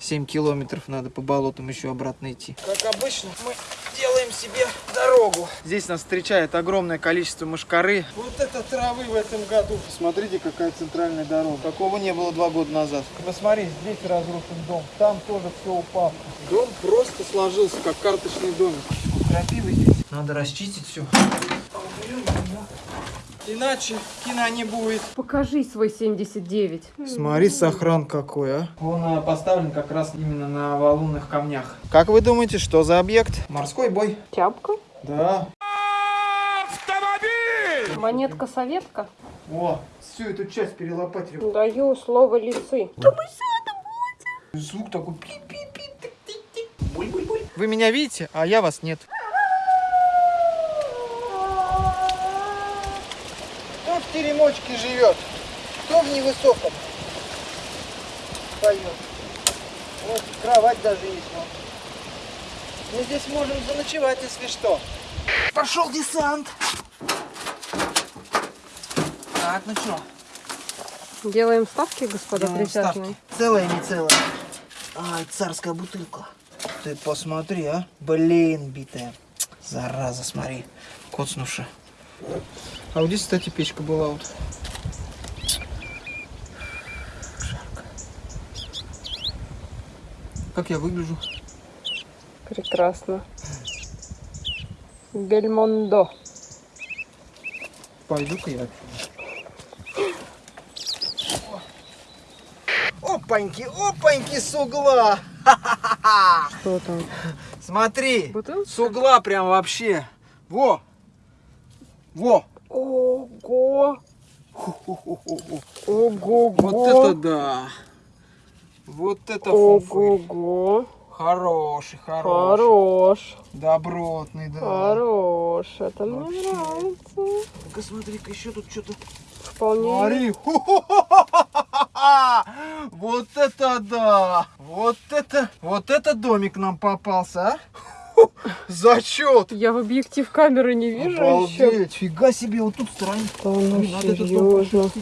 7 километров надо по болотам еще обратно идти. Как обычно, мы делаем себе дорогу. Здесь нас встречает огромное количество мышкары. Вот это травы в этом году. Посмотрите, какая центральная дорога. Такого не было два года назад. Посмотри, здесь разрушен дом. Там тоже все упало. Дом просто сложился, как карточный домик. Крапивы здесь. Надо расчистить все. Иначе кино не будет. Покажи свой 79. Смотри, сохран какой, а. Он а, поставлен как раз именно на валунных камнях. Как вы думаете, что за объект? Морской бой. Тяпка? Да. Монетка советка? О, всю эту часть перелопатили. Даю слово лисы. Звук такой пи-пи-пи. Буль-буль-буль. Вы меня видите, а я вас нет. Теремочке живет? Кто в невысоком? Поет. Вот кровать даже есть. вон. Мы здесь можем заночевать, если что. Пошел десант. Так, ну что? Делаем ставки, господа Делаем присяжные. ставки. Целая, не целая? Ай, царская бутылка. Ты посмотри, а. Блин, битая. Зараза, смотри. Коцнувши. А вот здесь, кстати, печка была вот. Жарко. Как я выгляжу? Прекрасно. Бельмондо. Пойду-ка я отсюда. Опаньки, опаньки с угла. Что там? Смотри, Бутылка? с угла прям вообще. Во, во. Ого! Ху-ху-ху-ху. Ого! Вот это да. Вот это фуфы. Ого! Хороший, хороший. Хорош! Добротный, да. Хорош! Это мне Вообще. нравится. Ну-ка смотри-ка, еще тут что-то. Вполне. Смотри. Вот это да. Вот это, вот это домик нам попался, а? Зачет. Я в объектив камеры не вижу еще. Обалдеть, фига себе, вот тут. Да ну надо серьезно. Ты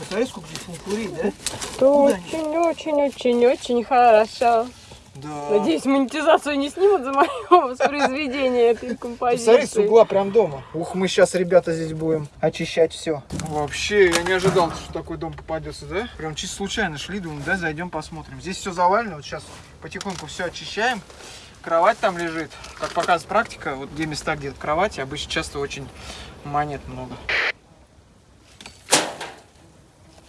посмотри, сколько здесь функурей, да? Это очень-очень-очень-очень хорошо. Да. Надеюсь, монетизацию не снимут за мое воспроизведение этой Посмотри, с композиции. угла прям дома. Ух, мы сейчас, ребята, здесь будем очищать все. Вообще, я не ожидал, что такой дом попадется, да? Прям чисто случайно шли, думаю, да, зайдем посмотрим. Здесь все завалено, вот сейчас потихоньку все очищаем. Кровать там лежит. Как показывает практика, вот где места, где кровати, обычно часто очень монет много.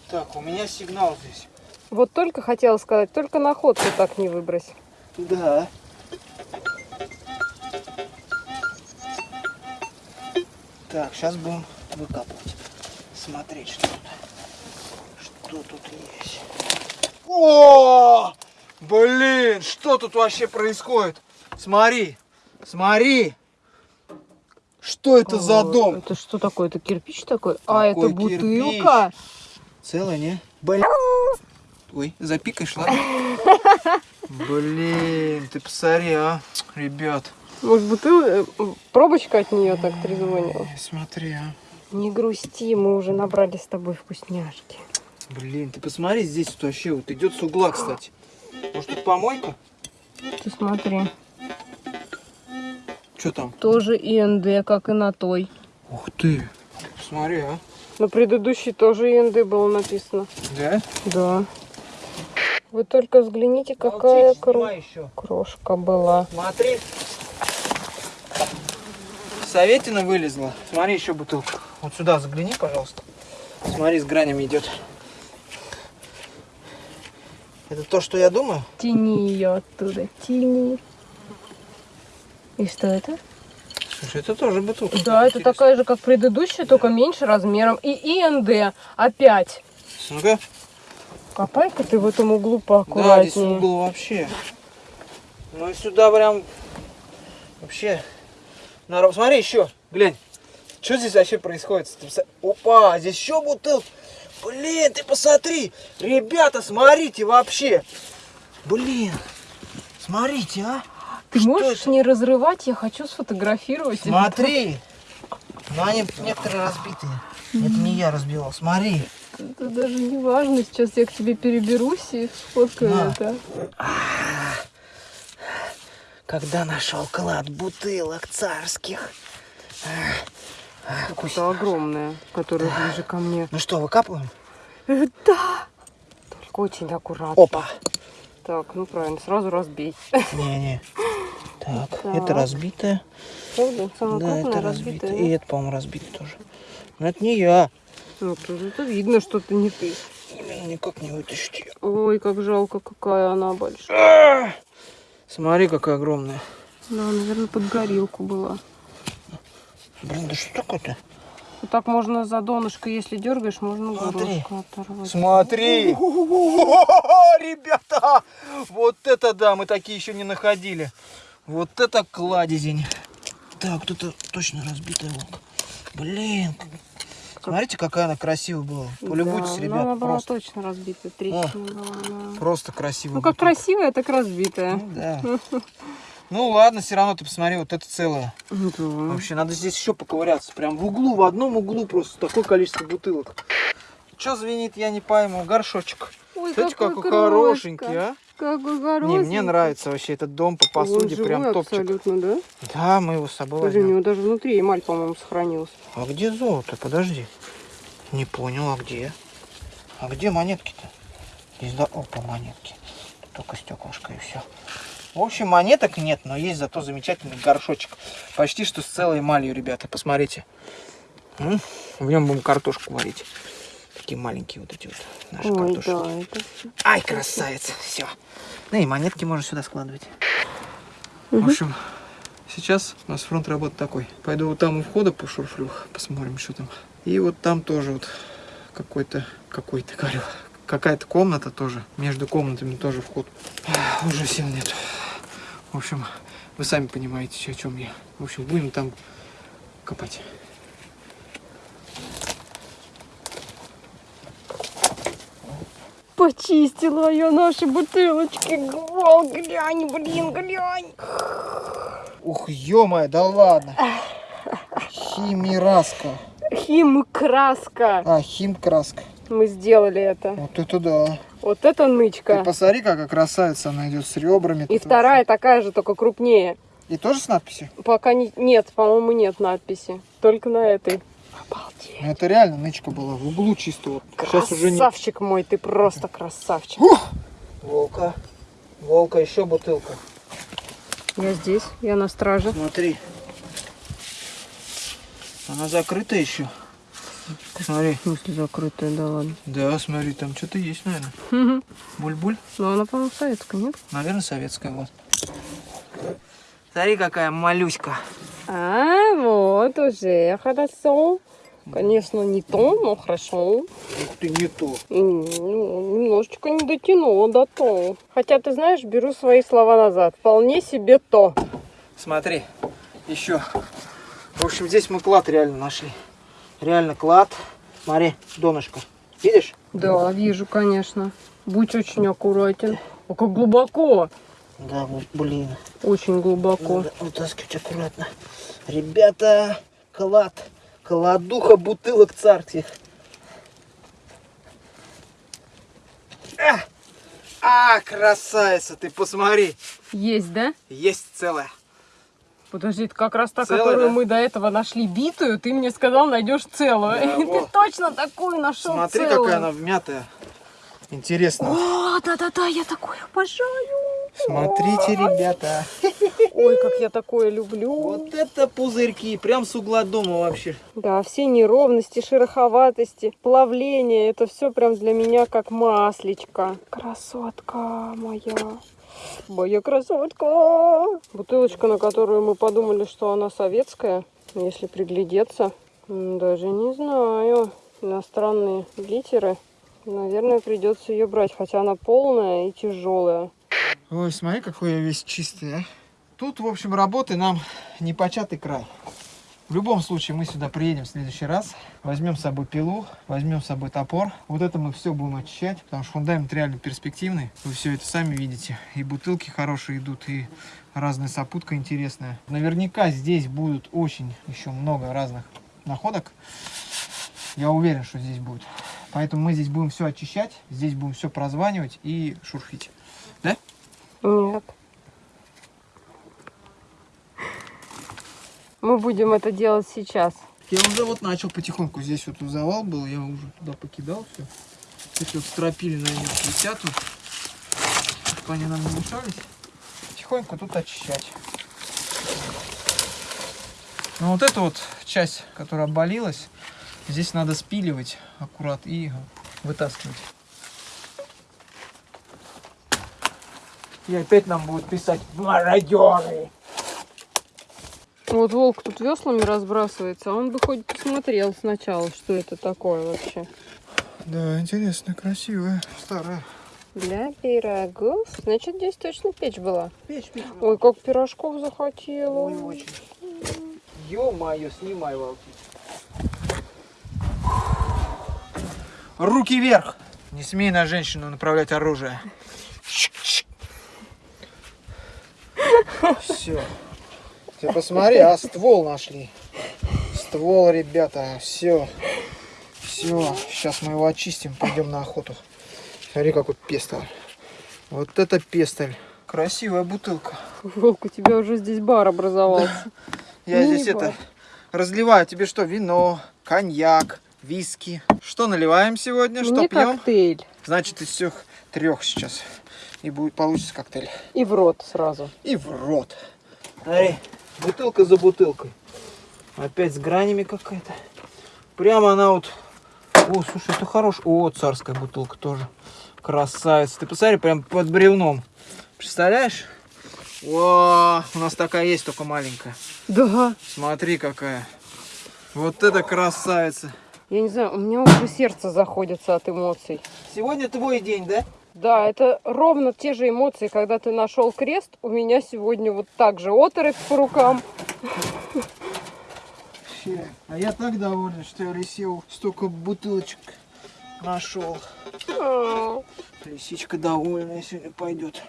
Так, у меня сигнал здесь. Вот только хотела сказать, только находку так не выбрось. Да. Так, сейчас будем выкапывать. Смотреть, что тут. Что тут есть. О! Блин, что тут вообще происходит? Смотри, смотри. Что это за Ой, дом? Это что такое? Это кирпич такой? а, это бутылка? Целая, не? Блин. Ой, запикаешь, ладно? Блин, ты посмотри, а, ребят. Может, бутылка, пробочка от нее так трезвонила? Смотри, а. Не грусти, мы уже набрали с тобой вкусняшки. Блин, ты посмотри, здесь вот вообще вот идет с угла, кстати. Может, тут помойка? Ты смотри. Что там? Тоже ИНД, как и на той. Ух ты. Посмотри, а. На предыдущей тоже ИНД было написано. Да? Да. Вы только взгляните, какая кро- еще. крошка была. Смотри. Советина вылезла. Смотри, еще бутылка. Вот сюда загляни, пожалуйста. Смотри, с гранями идет. Это то, что я думаю? Тяни ее оттуда, тяни. И что это? Слушай, это тоже бутылка. Да, это такая же, как предыдущая, только меньше размером. И ИНД опять. Ну-ка. Копай-ка ты в этом углу Да, здесь поаккуратнее. угол вообще. Ну и сюда прям вообще. Народ, смотри еще, глянь. Что здесь вообще происходит? Опа, здесь еще бутылка. Блин, ты посмотри. Ребята, смотрите вообще. Блин, смотрите, а. Ты Что можешь это? не разрывать, я хочу сфотографировать. Смотри. Но они некоторые разбитые. Это не я разбивал, смотри. Это даже не важно. Сейчас я к тебе переберусь и сфоткаю На. это. Когда нашел клад бутылок царских. Это огромная, которая ближе ко мне. Ну что, выкапываем? Да. Только очень аккуратно. Опа. Так, ну правильно, сразу разбей. Не-не. Так, Так. это разбитое. Правда? Да, это разбитая. разбитое. И это, по-моему, разбитое тоже. Но это не я. Ну, тут это видно, что это не ты. Именно никак не вытащить ее. Ой, как жалко, какая она большая. Смотри, какая огромная. Да, наверное, под горилку была. Блин, да что такое-то? Вот так можно за донышко, если дергаешь, можно Смотри. оторвать. Смотри! Ребята! Вот это да, мы такие еще не находили. Вот это кладезень. Так, тут точно разбитая волка. Блин, как- смотрите, какая она красивая была. Полюбуйтесь, Да, ребят, но она была просто, точно разбита, трещина была, да. просто красивая. Ну, как бутылка. красивая, так разбитая. Ну, да. Ну ладно, все равно ты посмотри, вот это целое. Ну, да. Вообще, надо здесь еще поковыряться. Прям в углу, в одном углу просто такое количество бутылок. Че звенит, я не пойму. Горшочек. Ой, Смотрите, какой крошка. хорошенький, а? Какой хороший. Не, мне нравится вообще этот дом по Он посуде, живой прям топчик. абсолютно, да? Да, мы его с собой у возьмем. него даже внутри эмаль, по-моему, сохранилась. А где золото? Подожди. Не понял, а где? А где монетки-то? Здесь да, опа, монетки. Тут только стеклышко и все. В общем, монеток нет, но есть зато замечательный горшочек. Почти что с целой эмалью, ребята, посмотрите. В нем будем картошку варить. Такие маленькие вот эти вот наши Ой, картошки. да, это... Ай, красавец, все. Ну и монетки можно сюда складывать. В общем, сейчас у нас фронт работы такой. Пойду вот там у входа пошурфлю, посмотрим, что там. И вот там тоже вот какой-то, какой-то, говорю, какая-то комната тоже. Между комнатами тоже вход. Уже сил нет. В общем, вы сами понимаете, о чем я. В общем, будем там копать. Почистила я наши бутылочки. Вау, глянь, блин, глянь. Ух, ё да ладно. Химираска. Хим-краска. А, химкраска. Мы сделали это. Вот это да. Вот это Ты нычка. посмотри, какая красавица она идет с ребрами. И вторая такая же, только крупнее. И тоже с надписью? Пока не... нет, по-моему, нет надписи. Только на этой. Обалдеть. Ну, это реально нычка была в углу чисто. Вот. Сейчас уже не. Красавчик мой, ты просто красавчик. Волка. Волка, еще бутылка. Я здесь, я на страже. Смотри. Она закрыта еще. Смотри. В смысле закрытая, да ладно. Да, смотри, там что-то есть, наверное. Буль-буль. Ну, она, по-моему, советская, нет? Наверное, советская вот. Смотри, какая малюська. А, вот уже хорошо. Конечно, не то, но хорошо. Ух ты, не то. Ну, Немножечко не дотянула до то. Хотя, ты знаешь, беру свои слова назад. Вполне себе то. Смотри, еще. В общем, здесь мы клад реально нашли. Реально клад. Смотри, донышко. Видишь? Да, вижу, конечно. Будь очень аккуратен. О, как глубоко. Да, блин. Очень глубоко. Надо вытаскивать аккуратно. Ребята, клад. Кладуха бутылок царских. А, а, красавица, ты посмотри. Есть, да? Есть целая. Подожди, это как раз та, Целая, которую да? мы до этого нашли битую, ты мне сказал, найдешь целую. Да, ты точно такую нашел Смотри, целую. какая она вмятая. Интересно. О, да-да-да, я такое обожаю. Смотрите, ребята. Ой, как я такое люблю. Вот это пузырьки, прям с угла дома вообще. Да, все неровности, шероховатости, плавление, это все прям для меня как маслечко. Красотка моя. Моя красотка. Бутылочка, на которую мы подумали, что она советская. Если приглядеться, даже не знаю. Иностранные литеры. Наверное, придется ее брать, хотя она полная и тяжелая. Ой, смотри, какой я весь чистый, а. Тут, в общем, работы нам не початый край. В любом случае, мы сюда приедем в следующий раз. Возьмем с собой пилу, возьмем с собой топор. Вот это мы все будем очищать, потому что фундамент реально перспективный. Вы все это сами видите. И бутылки хорошие идут, и разная сопутка интересная. Наверняка здесь будут очень еще много разных находок. Я уверен, что здесь будет. Поэтому мы здесь будем все очищать, здесь будем все прозванивать и шурфить. Да? Нет. Мы будем это делать сейчас. Я уже вот начал потихоньку. Здесь вот завал был, я уже туда покидал все. Эти вот стропили на них висят тут. Чтобы они нам не мешались. Потихоньку тут очищать. Ну вот эту вот часть, которая обвалилась, здесь надо спиливать аккурат и вытаскивать. И опять нам будут писать мародеры. Вот волк тут веслами разбрасывается, а он бы хоть посмотрел сначала, что это такое вообще. Да, интересно, красивая, старая. Для пирогов. Значит, здесь точно печь была. Печь, печь. Ой, как пирожков захотела. Ой, очень. Ё-моё, снимай, волки. Руки вверх! Не смей на женщину направлять оружие. Все. Ты посмотри, а ствол нашли. Ствол, ребята, все. Все, сейчас мы его очистим, пойдем на охоту. Смотри, какой пестоль. Вот это пестоль. Красивая бутылка. Волк, у тебя уже здесь бар образовался. Я здесь Мини-бар. это разливаю тебе что, вино, коньяк, виски. Что наливаем сегодня, что Мне пьем? коктейль. Значит, из всех трех сейчас. И будет получится коктейль. И в рот сразу. И в рот. Смотри, бутылка за бутылкой. Опять с гранями какая-то. Прямо она вот... О, слушай, это хорош. О, царская бутылка тоже. Красавица. Ты посмотри, прям под бревном. Представляешь? О, у нас такая есть, только маленькая. Да. Смотри, какая. Вот это красавица. Я не знаю, у меня уже сердце заходится от эмоций. Сегодня твой день, да? Да, это ровно те же эмоции, когда ты нашел крест. У меня сегодня вот так же оторопь по рукам. А я так доволен, что я лисел столько бутылочек нашел. А, Лисичка довольная сегодня пойдет.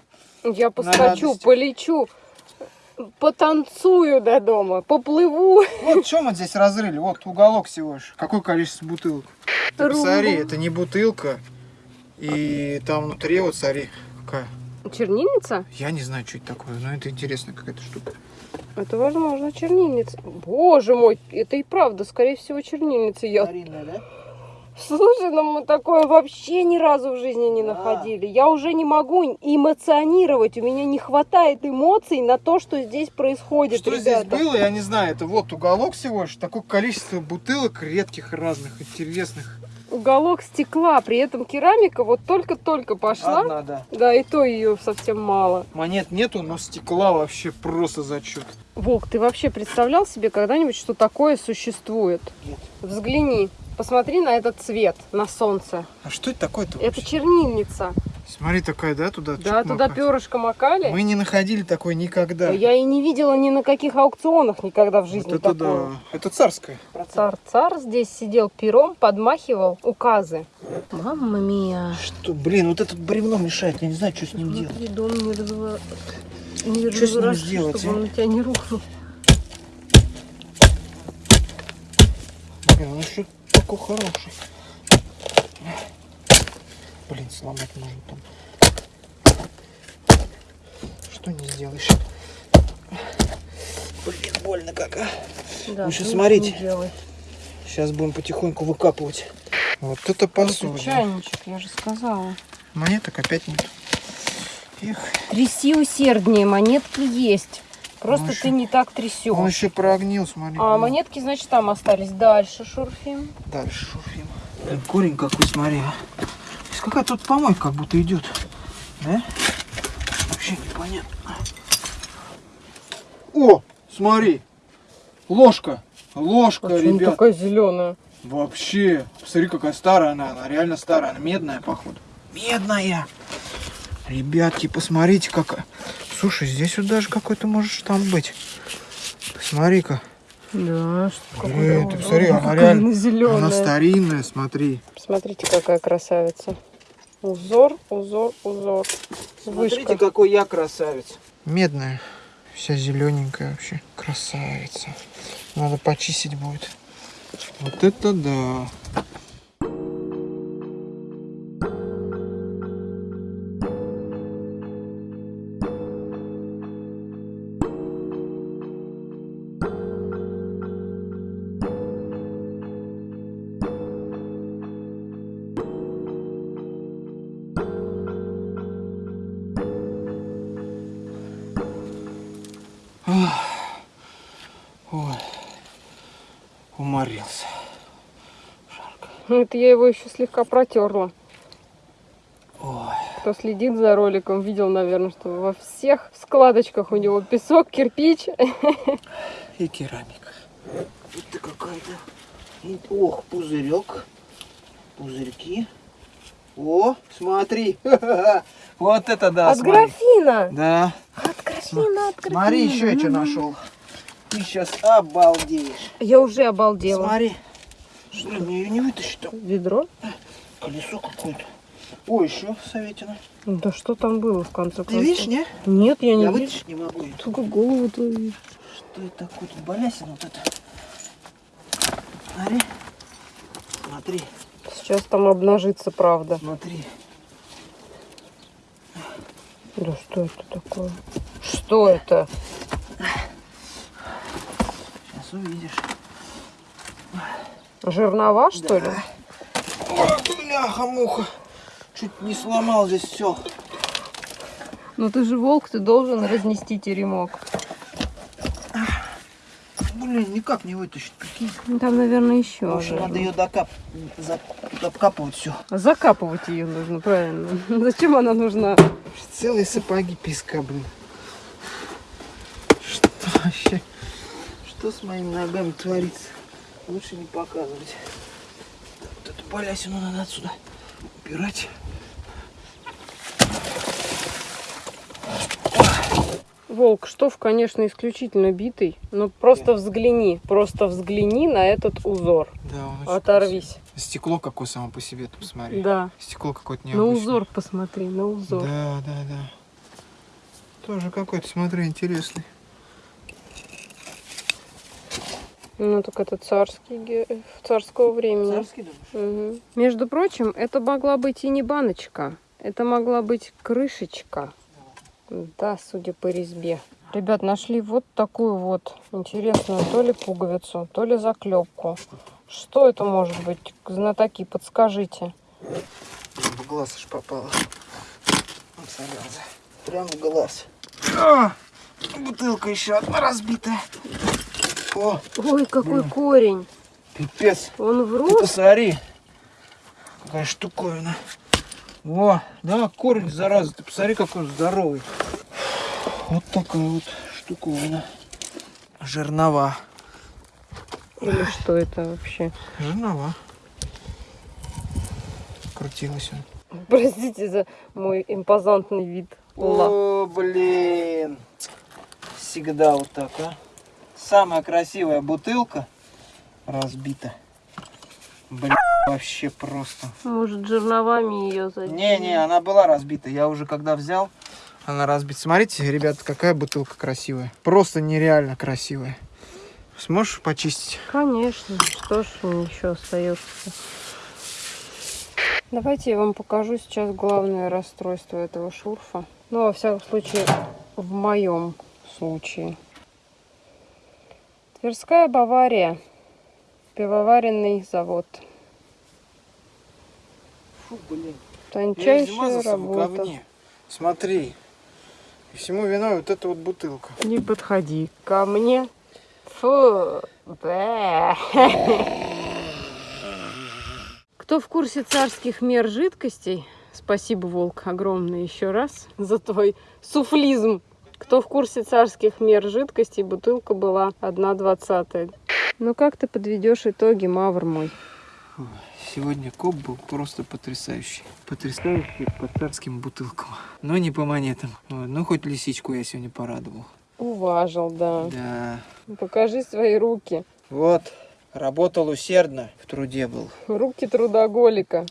Я поскочу, полечу, потанцую до дома, поплыву. Вот что мы здесь разрыли? Вот уголок всего лишь. Какое количество бутылок? Ты посмотри, это не бутылка. И там внутри вот смотри, какая. Чернильница? Я не знаю, что это такое, но это интересная какая-то штука. Это, возможно, чернильница. Боже мой, это и правда, скорее всего, чернильница. Я... Старинная, да? Слушай, ну мы такое вообще ни разу в жизни не Да. находили. Я уже не могу эмоционировать. У меня не хватает эмоций на то, что здесь происходит, Что ребята. здесь было, я не знаю. Это вот уголок всего лишь. Такое количество бутылок редких, разных, интересных. Уголок стекла, при этом керамика вот только-только пошла. Одна, да. Да, и то ее совсем мало. Монет нету, но стекла вообще просто зачет. Волк, ты вообще представлял себе когда-нибудь, что такое существует? Нет. Взгляни, посмотри на этот цвет, на солнце. А что это такое-то Это чернильница. Смотри, такая, да, туда? Да, туда макать. перышко макали. Мы не находили такой никогда. Я и не видела ни на каких аукционах никогда в жизни вот это такого. да. Это царская. Цар-цар здесь сидел пером, подмахивал указы. Мамма мия. Что, блин, вот это бревно мешает. Я не знаю, что с ним делать. Внутри дом не разва... не Что с ним сделать, чтобы а? он на тебя не рухнул. Блин, он еще такой хороший. Блин, сломать можно там. Что не сделаешь? Блин, больно как, а. Да, Лучше не- смотрите. Сейчас будем потихоньку выкапывать. Вот это Это посуда. чайничек, я же сказала. Монеток опять нет. Их. Тряси усерднее, монетки есть. Просто Ну, ты еще- не так Он трясешь. еще прогнил, смотри. А монетки, значит, там остались. Дальше шурфим. Дальше шурфим. Блин, корень какой, смотри, а. Какая тут помойка как будто идет. Да? Вообще непонятно. О, смотри. Ложка. Ложка, А ребят. такая зеленая? Вообще. Посмотри, какая старая она. Она реально старая. Она медная, походу. Медная. Ребятки, посмотрите, какая. Слушай, здесь вот даже какой-то может там быть. Посмотри-ка. Да, что Блин, ты посмотри, она какая реально- она зеленая. Она старинная, смотри. Смотрите, какая красавица. Узор, узор, узор. Смотрите, Вышка. какой я красавец. Медная. Вся зелененькая вообще. Красавица. Надо почистить будет. Вот это да. Ой, уморился. Ну, Это я его еще слегка протерла. Ой, Кто следит за роликом, видел, наверное, что во всех складочках у него песок, кирпич. и керамика. Ты какая-то. Ох, пузырек. Пузырьки. О, смотри. Вот это да, От смотри. графина! Да. От графина, от графина. Смотри, еще я что нашел. Ты сейчас обалдеешь. Я уже обалдела. Смотри. Что, мне ее не вытащить там? Ведро? Колесо какое-то. О, еще советина. Да что там было в конце Ты концов? видишь, не? Нет, я не Я вижу. не могу. Только голову твою вижу. Что это такое? Тут балясина вот это. Смотри. Смотри, Сейчас там обнажится правда. смотри. Да что это такое? Что это? Сейчас увидишь. Жернова, что ли? Ой, бляха-муха. Чуть не сломал здесь все. Ну ты же волк, ты должен разнести теремок. Блин, никак не вытащить, прикинь. Ну, Там, наверное, еще. В общем, надо ее докап... за- докапывать все. Закапывать ее нужно, правильно. Зачем она нужна? Целые сапоги песка, блин. Что вообще? Что с моими ногами творится? Лучше не показывать. Так, вот эту балясину надо отсюда убирать. Волк, штоф, конечно, исключительно битый, но просто взгляни, просто взгляни на этот узор. Да, он очень Оторвись. красивый. Стекло какое само по себе, ты посмотри. Да. Стекло какое-то На необычное. узор посмотри, на узор. Да, да, да. Тоже какой-то, смотри, интересный. Ну так это царский, царского времени. Царский, думаешь? Мгм. Между прочим, это могла быть и не баночка. Это могла быть крышечка. Да, судя по резьбе. Ребят, нашли вот такую вот интересную то ли пуговицу, то ли заклепку. Что это может быть? Знатоки, подскажите. В глаз аж попало. Прям в глаз. А, бутылка еще одна разбитая. О, Ой, какой корень. пипец. Он в Ты посмотри. Какая штуковина. О, да, корень, зараза. Ты посмотри, какой он здоровый. Вот такая вот штуковина. Жернова. Или что это вообще? Жернова. Крутилась он. Простите за мой импозантный вид. О, блин. Всегда вот так, а. Самая красивая бутылка разбита. Блин, вообще просто. Может, жерновами ее задеть? Не-не, она была разбита. Я уже когда взял, она разбита. Смотрите, ребята, какая бутылка красивая. Просто нереально красивая. Сможешь почистить? Конечно. Что ж еще остается? Давайте я вам покажу сейчас главное расстройство этого шурфа. Ну, во всяком случае, в моем случае. Тверская Бавария. Пивоваренный завод. Фу, блин. Тончайшая работа. Смотри. И всему виной вот эта вот бутылка. Не подходи ко мне. Фу. Бэ. Кто в курсе царских мер жидкостей? Спасибо, Волк, огромное еще раз за твой суфлизм. Кто в курсе царских мер жидкостей, бутылка была 1,20. Ну как ты подведешь итоги, Мавр мой? Сегодня коп был просто потрясающий. Потрясающий по царским бутылкам. Но не по монетам. Ну, хоть лисичку я сегодня порадовал. Уважил, да. Да. Покажи свои руки. Вот, Работал усердно, в труде был. Руки трудоголика.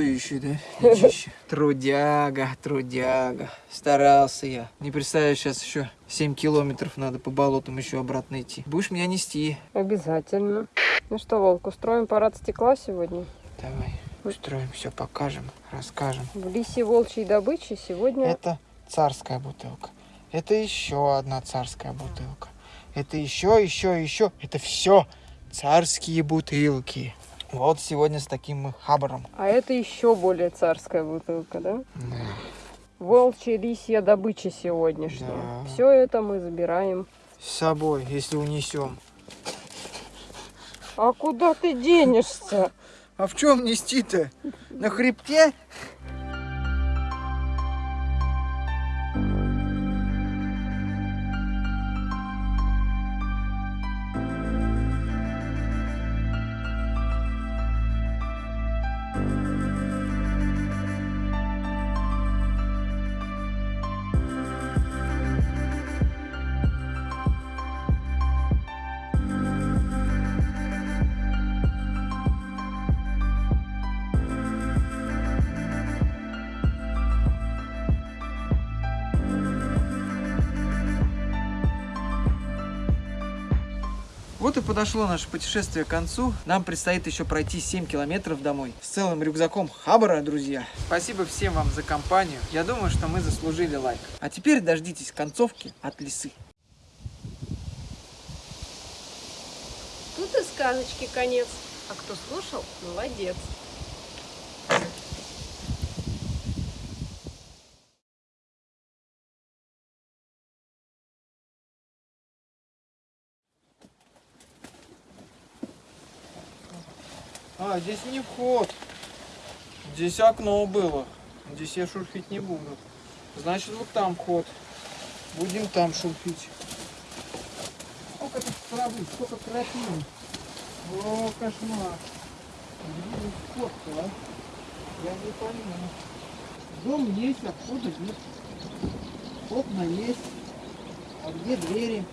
Еще, да? Трудяга, трудяга. Старался я. Не представляю, сейчас еще 7 километров надо по болотам еще обратно идти. Будешь меня нести? Обязательно. Ну что, Волк, устроим парад стекла сегодня? Давай, устроим, все покажем, расскажем. В лисе волчьей добычи сегодня... Это царская бутылка. Это еще одна царская бутылка. Это еще, еще, еще. Это все царские бутылки. Вот сегодня с таким хабаром. А это еще более царская бутылка, да? Да. Волчья лисья добыча сегодняшняя. Да. Все это мы забираем. С собой, если унесем. А куда ты денешься? А в чем нести-то? На хребте? Вот и подошло наше путешествие к концу. Нам предстоит еще пройти 7 километров домой. С целым рюкзаком хабара, друзья. Спасибо всем вам за компанию. Я думаю, что мы заслужили лайк. А теперь дождитесь концовки от лисы. Тут и сказочки конец. А кто слушал, молодец. А, здесь не вход. Здесь окно было. Здесь я шурфить не буду. Значит, вот там вход. Будем там шурфить. Сколько тут травы, сколько тропин. О, кошмар. Где вход-то, а? Я не понимаю. Дом есть, а входа нет. Окна есть. А где двери?